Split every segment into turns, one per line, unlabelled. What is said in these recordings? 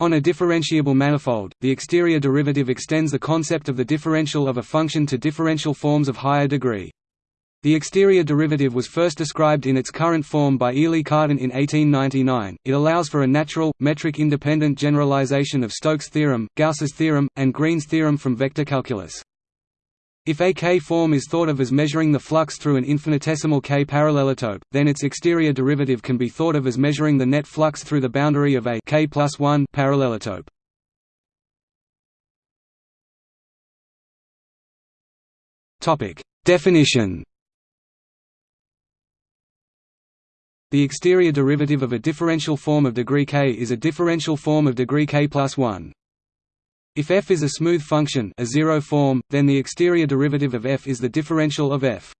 On a differentiable manifold, the exterior derivative extends the concept of the differential of a function to differential forms of higher degree. The exterior derivative was first described in its current form by Élie Cartan in 1899. It allows for a natural, metric-independent generalization of Stokes' theorem, Gauss's theorem, and Green's theorem from vector calculus. If a K-form is thought of as measuring the flux through an infinitesimal K parallelotope, then its exterior derivative can be thought of as measuring the net flux through the boundary of a K plus 1 parallelotope. Topic: Definition. The exterior derivative of a differential form of degree k is a differential form of degree k plus 1. If f is a smooth function a zero form, then the exterior derivative of f is the differential of f.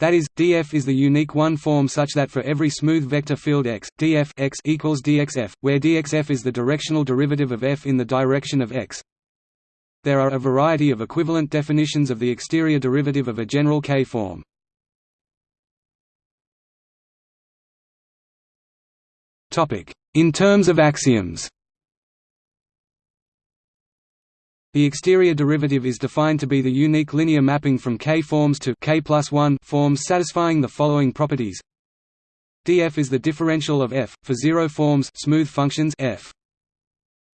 That is, df is the unique one form such that for every smooth vector field x, df x equals dxf, where dxf is the directional derivative of f in the direction of x. There are a variety of equivalent definitions of the exterior derivative of a general K-form. In terms of axioms The exterior derivative is defined to be the unique linear mapping from K-forms to K forms satisfying the following properties. df is the differential of f for zero forms smooth functions f.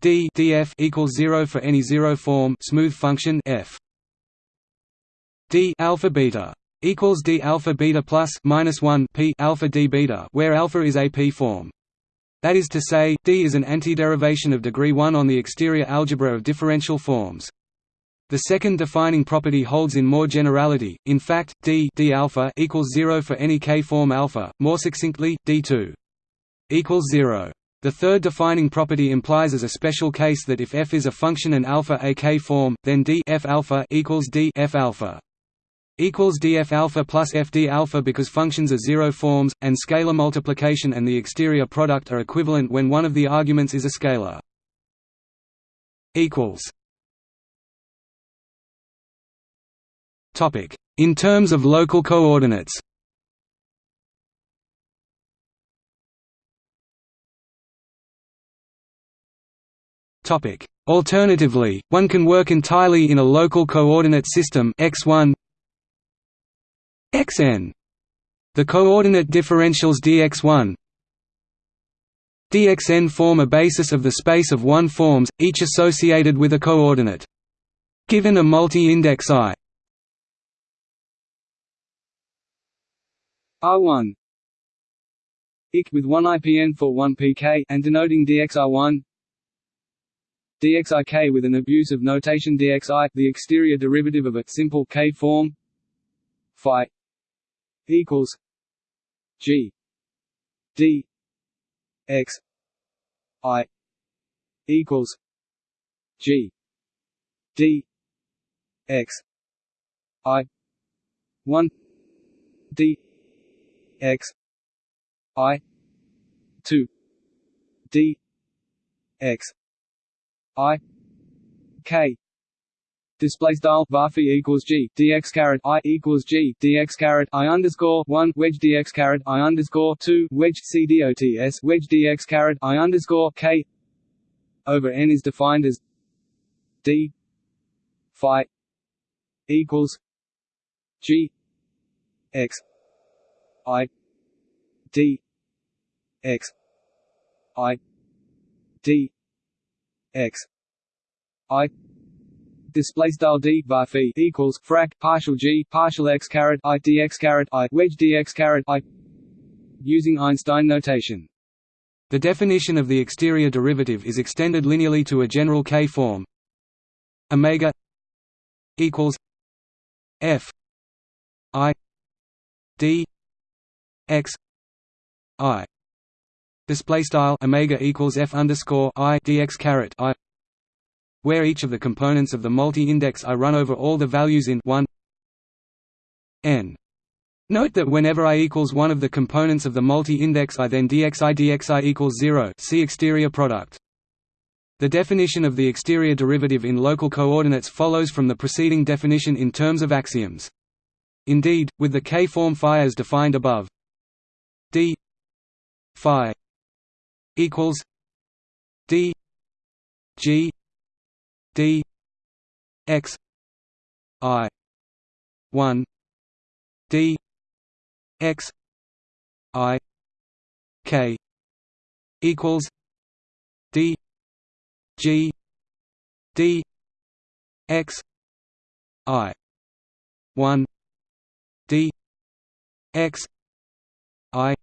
d df equals zero for any zero form smooth function f. d alpha beta equals d alpha beta plus minus one p alpha d beta, where alpha is a p form. That is to say, D is an antiderivation of degree 1 on the exterior algebra of differential forms. The second defining property holds in more generality. In fact, d d alpha equals 0 for any k-form alpha. More succinctly, d2 equals 0. The third defining property implies as a special case that if f is a function and alpha a k-form, then d f alpha equals d f alpha equals df alpha plus fd alpha because functions are zero forms, and scalar multiplication and the exterior product are equivalent when one of the arguments is a scalar. equals Topic: In terms of local coordinates. Topic: Alternatively, one can work entirely in a local coordinate system x1 xn. The coordinate differentials dx1. dxn form a basis of the space of one forms, each associated with a coordinate. Given a multi-index i. R1 IC with 1 IPN for 1 PK and denoting DXR1 DXIK with an abuse of notation DXI the exterior derivative of a simple K form phi equals G D X I equals G D X I one D X I two D X I K display style var equals g dx caret i equals g dx caret i underscore one wedge dx caret i underscore two wedge c dots wedge dx caret i underscore k over n is defined as d phi equals g x i d x i d x i display style d var phi equals frac partial g partial x caret i dx caret i wedge dx caret i using Einstein notation. The definition of the exterior derivative is extended linearly to a general K form. Omega equals f i d x i display style omega equals f underscore i dx caret i where each of the components of the multi-index I run over all the values in 1 n. Note that whenever i equals one of the components of the multi-index I then dxi dxi equals 0 see exterior product. The definition of the exterior derivative in local coordinates follows from the preceding definition in terms of axioms. Indeed, with the K-form phi as defined above, d phi equals d
G D X I one D X I K equals D G D X I one D X I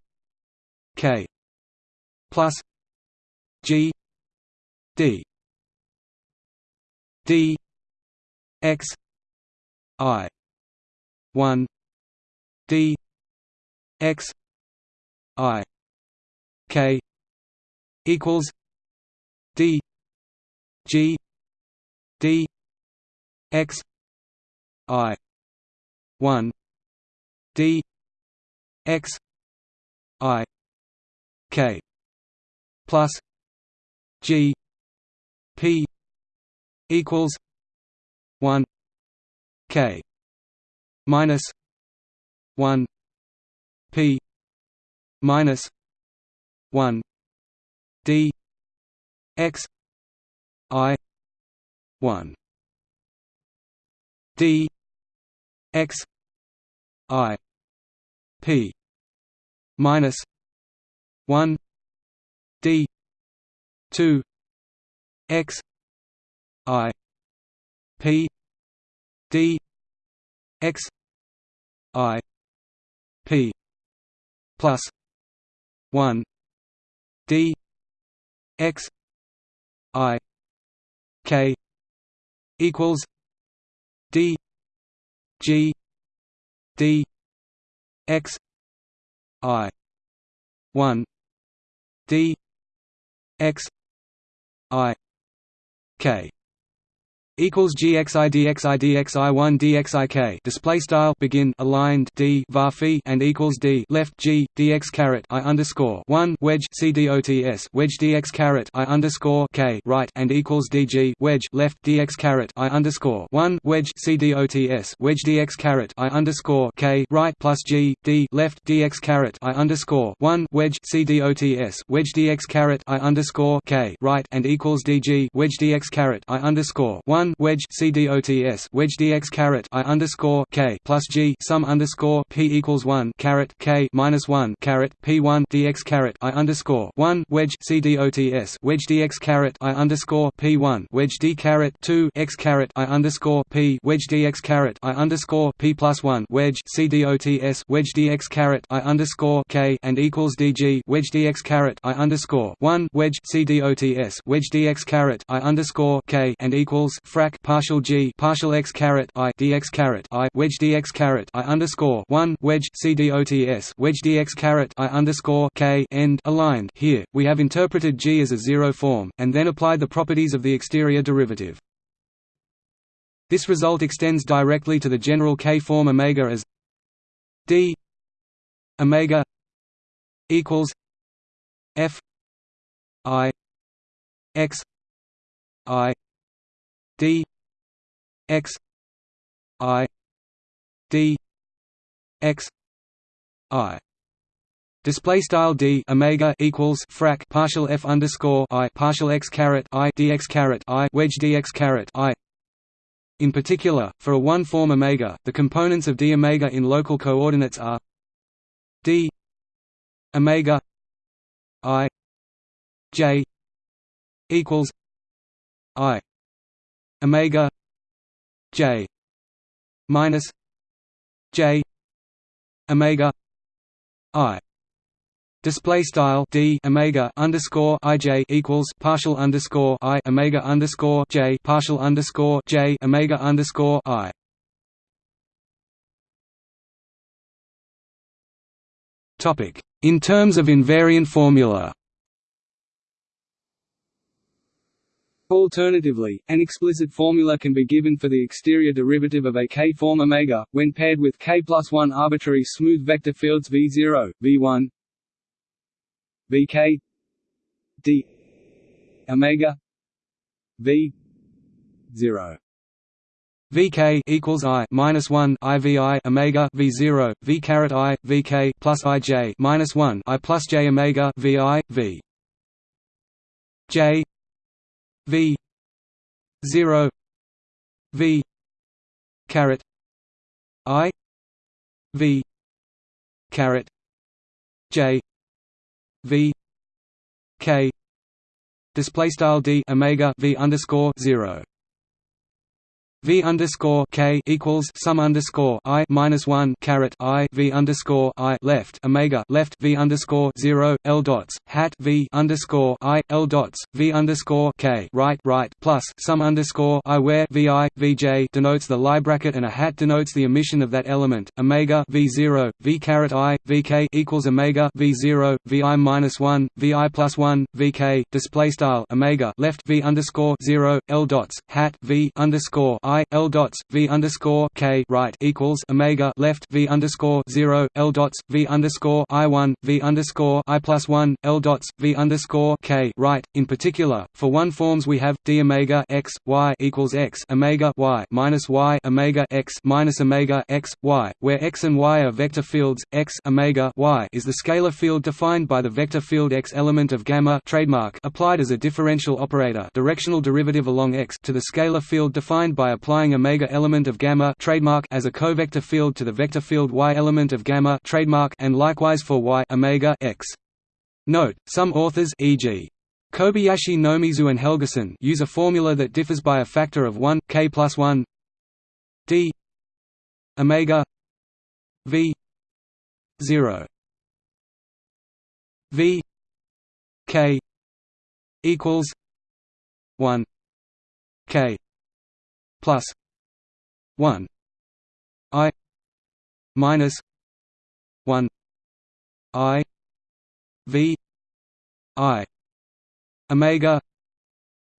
K plus G D D X I one D X I K equals D G D X I one D X I K plus G P equals one K minus one P minus one D X I one D X I P minus one D two X I P D X I P plus one D X I K equals D G D X I one D X I K equals gxi dxi dxi 1 dxik display style begin aligned d var and equals d left g dx caret i underscore 1 wedge c dots wedge dx caret i underscore k right and equals dg wedge left dx caret i underscore 1 wedge c dots wedge dx caret i underscore k right plus g d left dx caret i underscore 1 wedge c dots wedge dx caret i underscore k right and equals dg wedge dx caret i underscore 1 one wedge c dots wedge dx caret i underscore k plus g sum underscore p equals one caret k minus one caret p one dx caret i underscore one wedge c dots wedge dx caret i underscore p one wedge d caret two x caret i underscore p wedge dx caret i underscore p plus one wedge c dots wedge dx caret i underscore k and equals dg wedge dx caret i underscore one wedge c dots wedge dx caret i underscore k and equals frac partial g partial x caret i dx caret i wedge dx caret i underscore one wedge c dots wedge dx caret i underscore k end aligned. Here we have interpreted g as a zero form, and then applied the properties of the exterior derivative. This result extends directly to the general k form omega as d omega equals f i x i d x i d x i Display style d omega equals frac partial f underscore i partial x caret i dx caret i wedge dx caret i. In particular, for a one-form omega, the components of d omega in local coordinates are d omega i j equals i omega j minus j omega i Display style d omega underscore ij equals partial underscore i omega underscore j partial underscore j omega underscore i. Topic in terms of invariant formula.
Alternatively, an explicit formula can be given for the exterior derivative of a K-form omega, when paired with K plus 1 arbitrary smooth vector fields V0, V1, Vk d omega V 0
Vk equals I minus one IVI omega V zero V caret I Vk plus IJ minus one I plus J omega VI V. J V zero V caret I V caret J V K display style D Omega V underscore zero V underscore K equals sum underscore I minus one caret I V underscore I left Omega left V underscore zero L dots hat V underscore I L dots V underscore K right right plus sum underscore I where VI VJ denotes the Lie bracket and a hat denotes the emission of that element Omega V zero V caret I VK equals Omega V zero VI minus one VI plus one VK display style Omega left V underscore zero L dots hat V underscore I L dots V underscore K right equals Omega left V underscore zero L dots V underscore I one V underscore I plus one L dots V underscore K right. In particular, for one forms we have D Omega X Y equals X Omega Y minus Y Omega X minus Omega X Y, where X and Y are vector fields. X Omega Y is the scalar field defined by the vector field X element of gamma trademark applied as a differential operator directional derivative along X to the scalar field defined by a applying omega element of gamma trademark as a covector field to the vector field y element of gamma trademark and likewise for y omega x. Note: Some authors, e.g. Kobayashi Nomizu and Helgason use a formula that differs by a factor of 1 k plus 1 d omega v 0 v k equals 1 k plus 1 i minus 1 i v i omega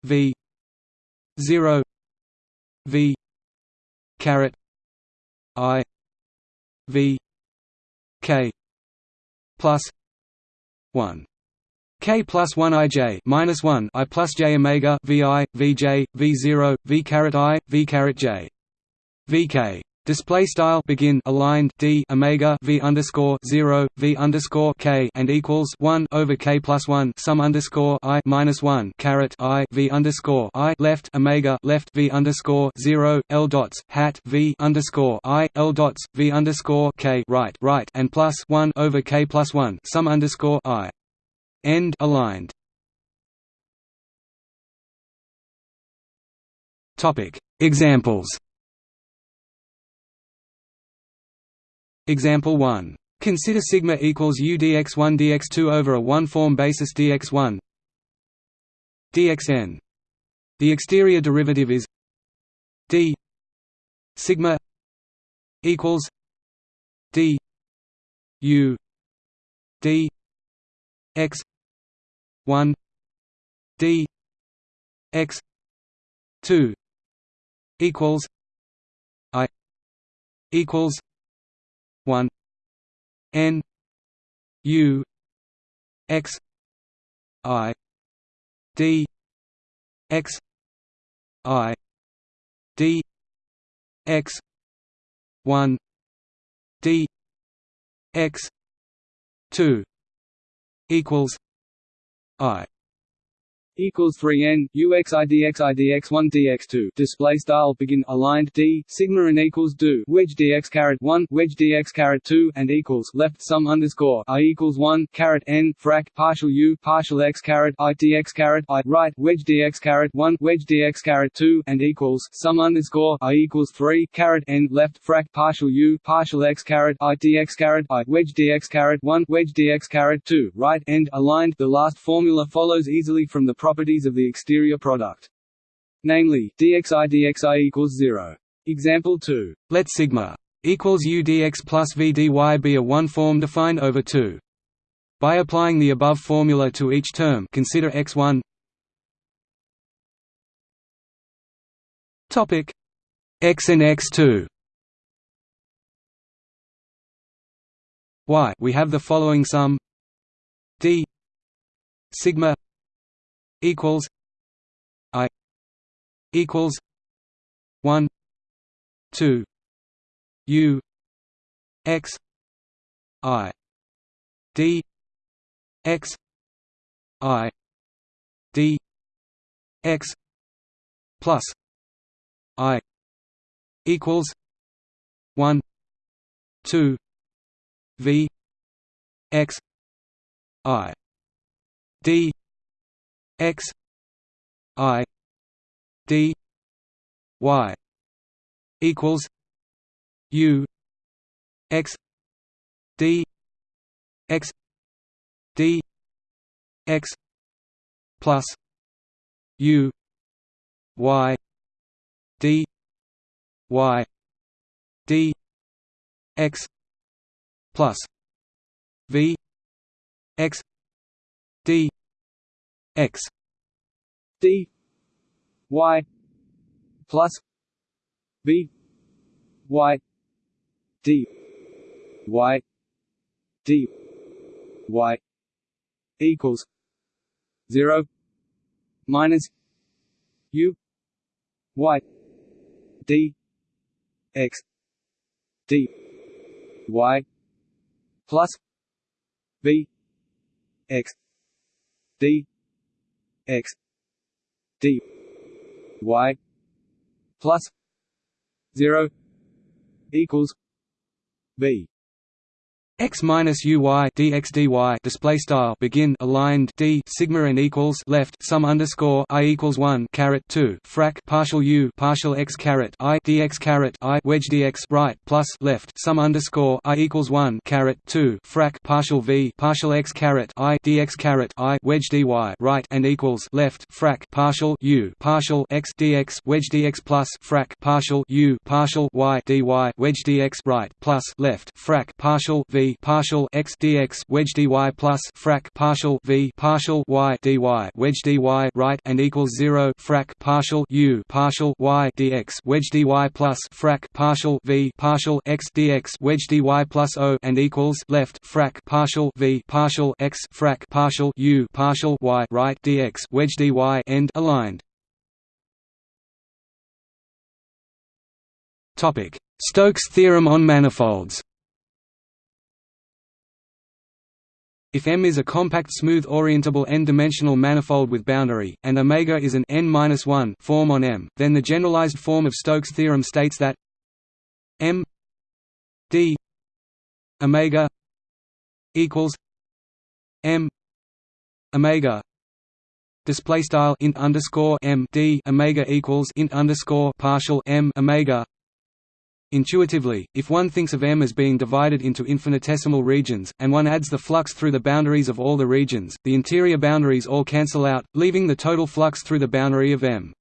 v 0 v caret i v k plus 1 K plus one IJ minus one I plus J Omega VI VJ V zero V caret I V caret J. VK display style begin aligned D Omega V underscore zero V underscore K and equals one over K plus one sum underscore I minus one caret I V underscore I left Omega left V underscore zero L dots hat V underscore I L dots V underscore K right right and plus one over K plus one sum underscore I End aligned. Topic Examples Example 1. Consider sigma equals u dx1 dx2 over a one-form basis dx1 dxn. The exterior derivative is d sigma equals d u d x 1 d x 2 equals i equals 1 n u x i d x i d x 1 d x 2 equals I
equals 3n uxi dxi dx1 dx2 display style begin aligned d sigma and equals do wedge dx caret 1 wedge dx caret 2 and equals left sum underscore i equals 1 caret n frac partial u partial x caret i dx caret i right wedge dx caret 1 wedge dx caret 2 and equals sum underscore i equals 3 caret n left frac partial u partial x caret i dx caret i wedge dx caret 1 wedge dx caret 2 right end aligned. The last formula follows easily from the properties of the exterior product. Namely, dxi dxi equals 0. Example 2.
Let sigma equals u dx plus v dy be a one-form defined over 2. By applying the above formula to each term consider x1 topic x and x2 y we have the following sum d sigma equals I equals one two U X I D X I D X plus I equals one two V X I D X I D Y equals U X D X D X plus U Y D Y D X plus V X X
D Y plus V Y D Y D Y equals zero minus U Y D X D Y plus V X D X D Y plus zero equals V
x minus uy dx dy display style begin aligned d sigma and equals left sum underscore i equals one caret two frac partial u partial x caret i dx caret i wedge dx right plus left sum underscore i equals one caret two frac partial v partial x caret i dx caret i wedge dy right and equals left frac partial u partial x dx wedge dx plus frac partial u partial y dy wedge dx right plus left frac partial v partial x dx wedge dy plus frac partial v partial y dy wedge dy right and equals zero frac partial u partial y dx wedge dy plus frac partial v partial x dx wedge dy plus o and equals left frac partial v partial x frac partial u partial y right dx wedge dy end aligned. Topic: Stokes theorem on manifolds. If M is a compact smooth orientable n-dimensional manifold with boundary, and omega is an n-1 form on M, then the generalized form of Stokes' theorem states that M d omega equals M omega display style int underscore M d omega equals int underscore partial M omega Intuitively, if one thinks of M as being divided into infinitesimal regions, and one adds the flux through the boundaries of all the regions, the interior boundaries all cancel out, leaving the total flux through the boundary of M.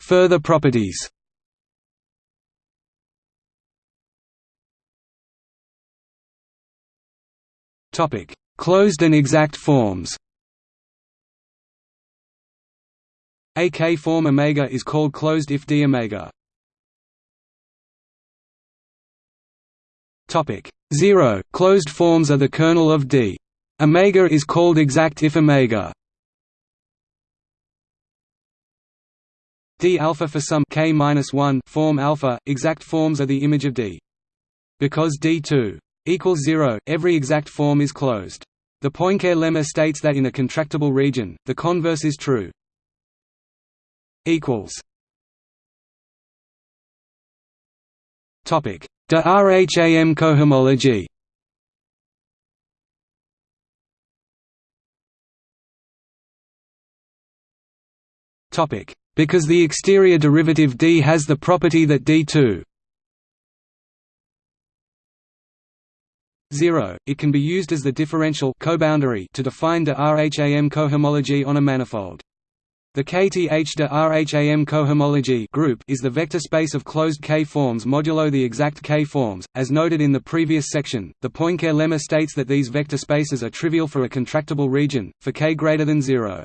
Further properties Closed and exact forms A K-form omega is called closed if d omega. Topic 0 Closed forms are the kernel of D. Omega is called exact if omega D alpha for some k minus 1 form alpha. Exact forms are the image of D. Because D2 equals 0, every exact form is closed. The Poincare lemma states that in a contractible region, the converse is true equals. Topic: De Rham cohomology. Topic: Because the exterior derivative D has the property that D2 0, it can be used as the differential coboundary to define de Rham cohomology on a manifold. The kth de Rham cohomology group is the vector space of closed K-forms modulo the exact K-forms. As noted in the previous section, the Poincare lemma states that these vector spaces are trivial for a contractible region, for k greater than 0.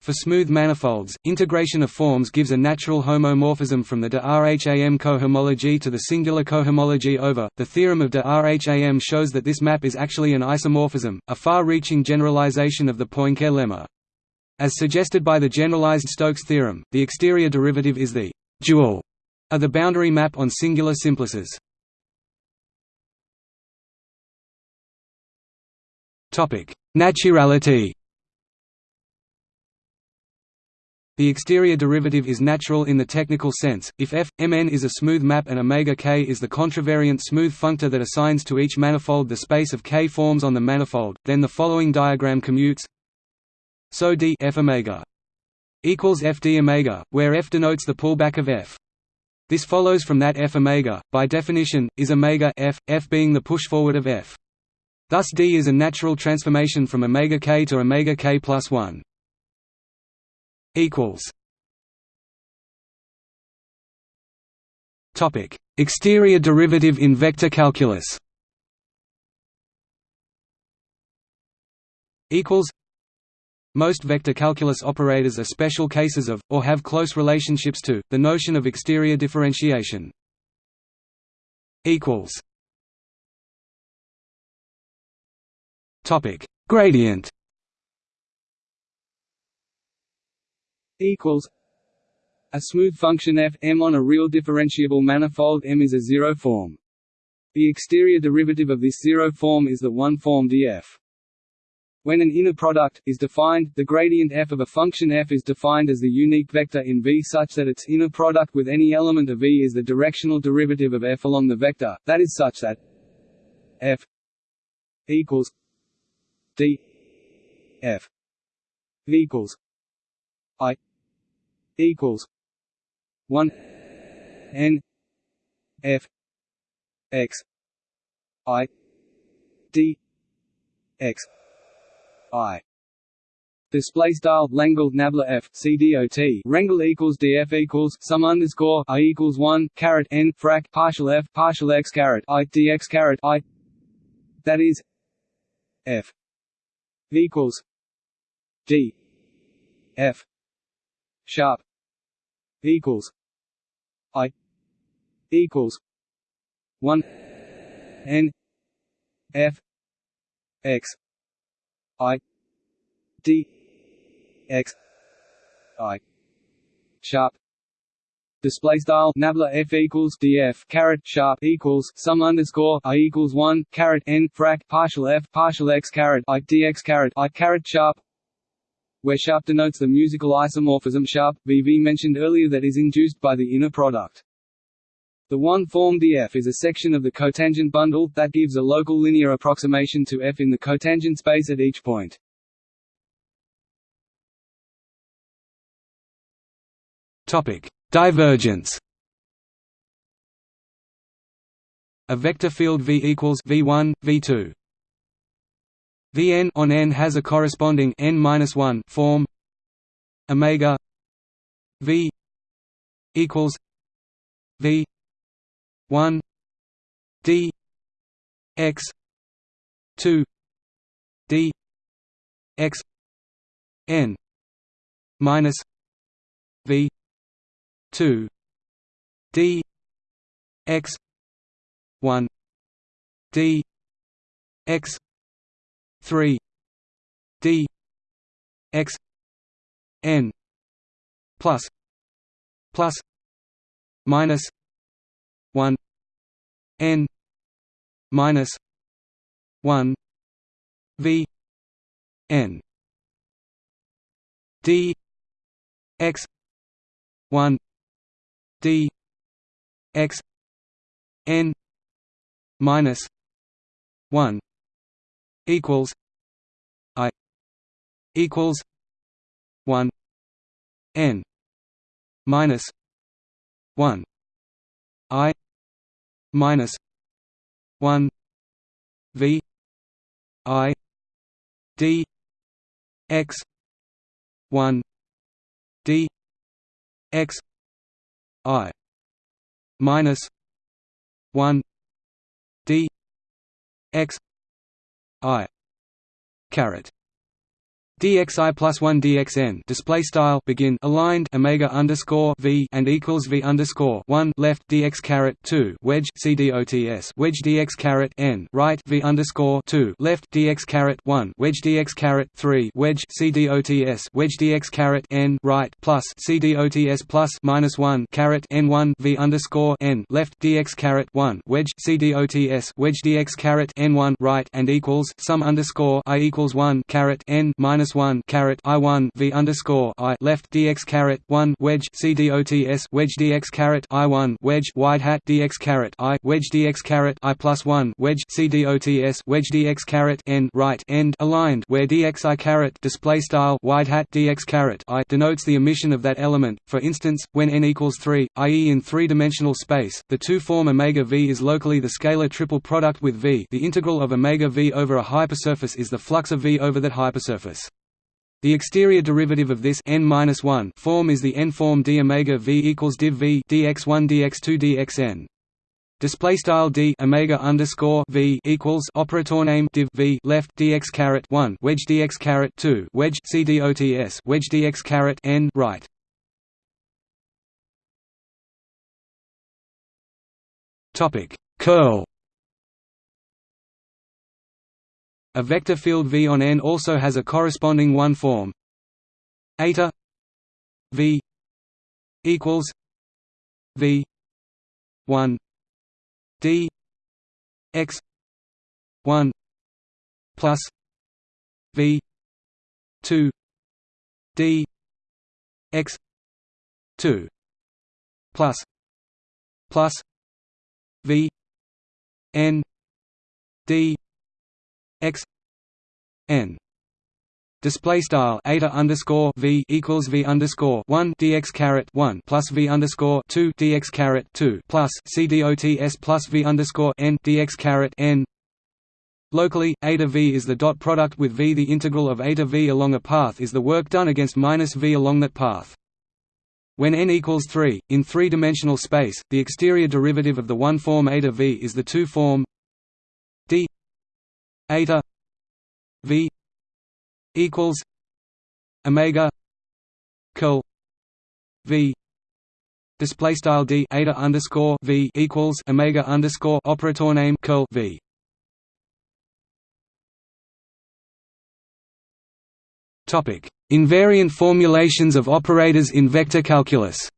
For smooth manifolds, integration of forms gives a natural homomorphism from the de Rham cohomology to the singular cohomology over. The theorem of de Rham shows that this map is actually an isomorphism, a far-reaching generalization of the Poincare lemma. As suggested by the generalized Stokes theorem, the exterior derivative is the dual of the boundary map on singular simplices. Naturality The exterior derivative is natural in the technical sense, if f, mn is a smooth map and omega k is the contravariant smooth functor that assigns to each manifold the space of k forms on the manifold, then the following diagram commutes so d f omega equals f d omega, where f denotes the pullback of f. This follows from that f omega, by definition, is omega f, f being the push forward of f. Thus d is a natural transformation from omega k to omega k plus 1 equals Topic: Exterior derivative in vector calculus. Equals. Most vector calculus operators are special cases of, or have close relationships to, the notion of exterior differentiation. Topic: Gradient.
equals a smooth function f m on a real differentiable manifold M is a zero form. The exterior derivative of this zero form is the one form df. When an inner product is defined, the gradient f of a function f is defined as the unique vector in V such that its inner product with any element of V is the directional derivative of f along the vector, that is such that f equals d f equals i equals one N F X I D X I. Display style Langle Nabla F C D O T. Wrangle equals DF equals sum underscore I equals one caret N frac partial F partial X caret I DX caret I. That is F equals D F sharp equals I equals one N F X I D X I sharp display style nabla f equals df caret sharp equals sum underscore i equals one caret n frac partial f partial x caret i dx caret i caret sharp where sharp denotes the musical isomorphism sharp, VV mentioned earlier that is induced by the inner product. The one-form df is a section of the cotangent bundle, that gives a local linear approximation to f in the cotangent space at each point. Divergence. A vector field V equals V1, V2 Vn on n has a corresponding n-1 form. Omega v equals v 1 d x 2 d x n minus v 2 d x 1 d x 3 d x n plus plus minus 1 n minus 1 v n. D x 1 d x n minus 1 equals I equals one N minus one I minus one V I D X one D X I minus one D X I caret
dxi plus one dxn display style begin aligned omega underscore v and equals v underscore one left dx caret two wedge cdots wedge dx caret n right v underscore two left dx caret one wedge dx caret three wedge cdots wedge dx caret n right plus cdots plus minus one caret n one v underscore n left dx caret one wedge cdots wedge dx caret n one right and equals sum underscore i equals one caret n minus minus one caret I one V underscore I left DX caret one wedge C dots wedge DX caret I one wedge wide hat DX caret I wedge DX caret I plus one wedge C dots wedge DX caret N right end aligned where DX I caret display style wide hat DX caret I denotes the emission of that element. For instance, when n equals three, i.e. in three-dimensional space, the two-form omega v is locally the scalar triple product with v. The integral of omega v over a hypersurface is the flux of v over that hypersurface. The exterior derivative of this n form is the n-form d omega v equals div v dx1 dx2 dxn. Display style d omega underscore v equals operator name div v left dx caret one wedge dx caret two wedge c dots wedge dx caret n right. Topic curl A vector field V on N also has a corresponding one form. Eta V equals V one D X one plus V two D X two plus plus V N D x n display style eta underscore v equals v underscore one dx caret one plus v underscore two dx caret two plus c dots plus v underscore n dx caret n. Locally, eta v is the dot product with v. The integral of eta v along a path is the work done against minus v along that path. When n equals 3, in three-dimensional space, the exterior derivative of the one-form eta v is the two-form d eta v equals omega curl v display style d eta underscore v equals omega underscore operator name curl v. Topic. Invariant formulations of operators in vector calculus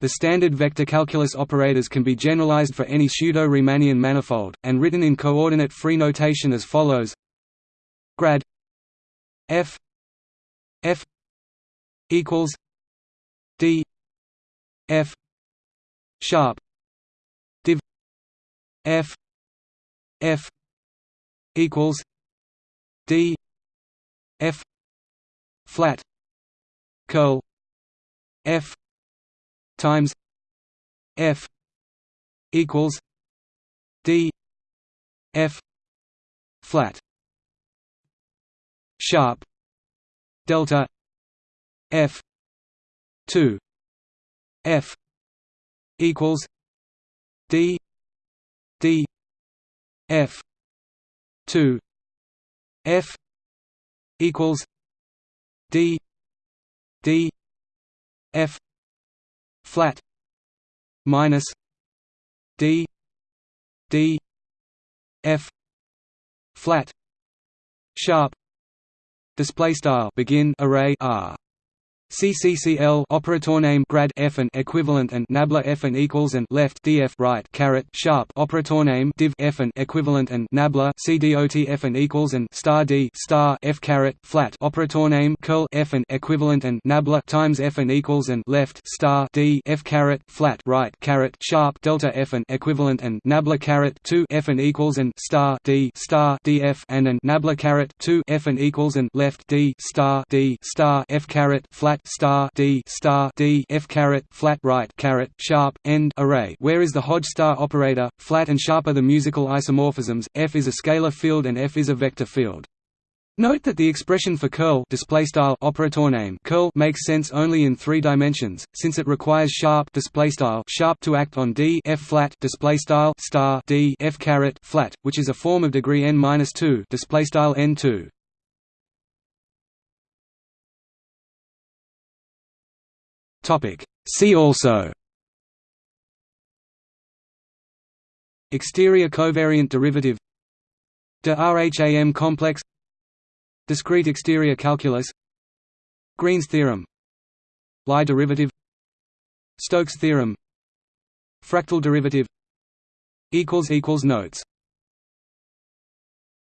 The standard vector calculus operators can be generalized for any pseudo-Riemannian manifold, and written in coordinate-free notation as follows. Grad f f equals d f sharp div f f equals d f flat curl f times F equals D F flat sharp delta F two F equals D D F two F equals D D F flat minus d d f flat sharp display style begin array r CCCL operator name grad f and equivalent and nabla f and equals and left df right caret sharp operator name div f and equivalent and nabla cdot f and equals and star d star f caret flat operator name curl f and equivalent and nabla times f and equals and left star d f caret flat right caret sharp delta f and equivalent and nabla caret 2 f and equals and star d star df and and nabla caret 2 f and equals and left d star d star f caret flat flat star d star d f caret flat right caret sharp end array. Where is the Hodge star operator? Flat and sharp are the musical isomorphisms. F is a scalar field and f is a vector field. Note that the expression for curl display style operator name curl makes sense only in 3 dimensions since it requires sharp display style sharp to act on d f flat display style star d f caret flat which is a form of degree n minus 2 display style n2 Topic. See also. Exterior covariant derivative. De Rham complex Discrete exterior calculus Green's theorem Lie derivative Stokes theorem Fractal derivative Notes